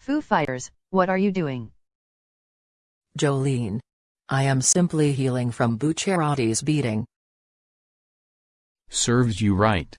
Foo Fighters, what are you doing? Jolene. I am simply healing from Bucciarati's beating. Serves you right.